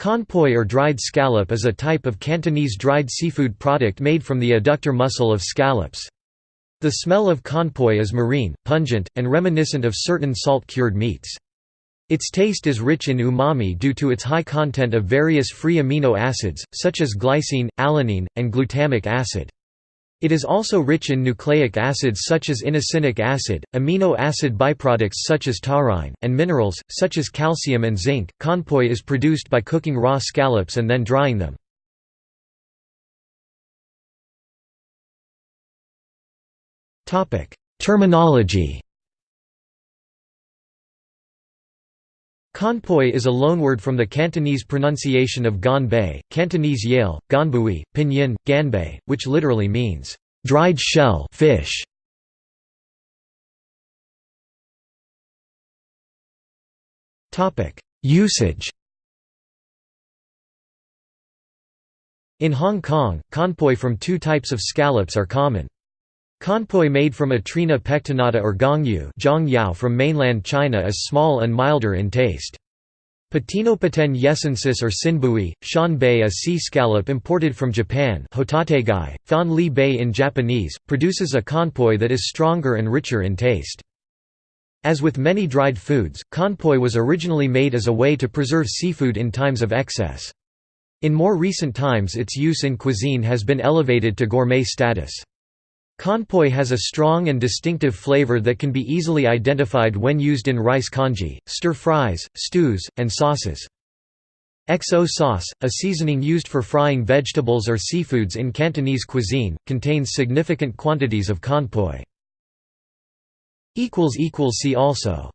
Conpoy or dried scallop is a type of Cantonese dried seafood product made from the adductor muscle of scallops. The smell of conpoy is marine, pungent, and reminiscent of certain salt-cured meats. Its taste is rich in umami due to its high content of various free amino acids, such as glycine, alanine, and glutamic acid. It is also rich in nucleic acids such as inosinic acid, amino acid byproducts such as taurine, and minerals, such as calcium and zinc. Conpoy is produced by cooking raw scallops and then drying them. Terminology Conpoy is a loanword from the Cantonese pronunciation of Ganbei, Cantonese Yale, Ganbui, Pinyin, Ganbei, which literally means, "...dried shell fish". Usage In Hong Kong, conpoy from two types of scallops are common. Conpoy made from Atrina pectinata or gongyu from mainland China is small and milder in taste. Patinopecten yessoensis or sinbui, shan bei a sea scallop imported from Japan hotategai, fan li in Japanese, produces a conpoy that is stronger and richer in taste. As with many dried foods, conpoy was originally made as a way to preserve seafood in times of excess. In more recent times its use in cuisine has been elevated to gourmet status. Conpoy has a strong and distinctive flavor that can be easily identified when used in rice congee, stir-fries, stews, and sauces. XO sauce, a seasoning used for frying vegetables or seafoods in Cantonese cuisine, contains significant quantities of conpoy. See also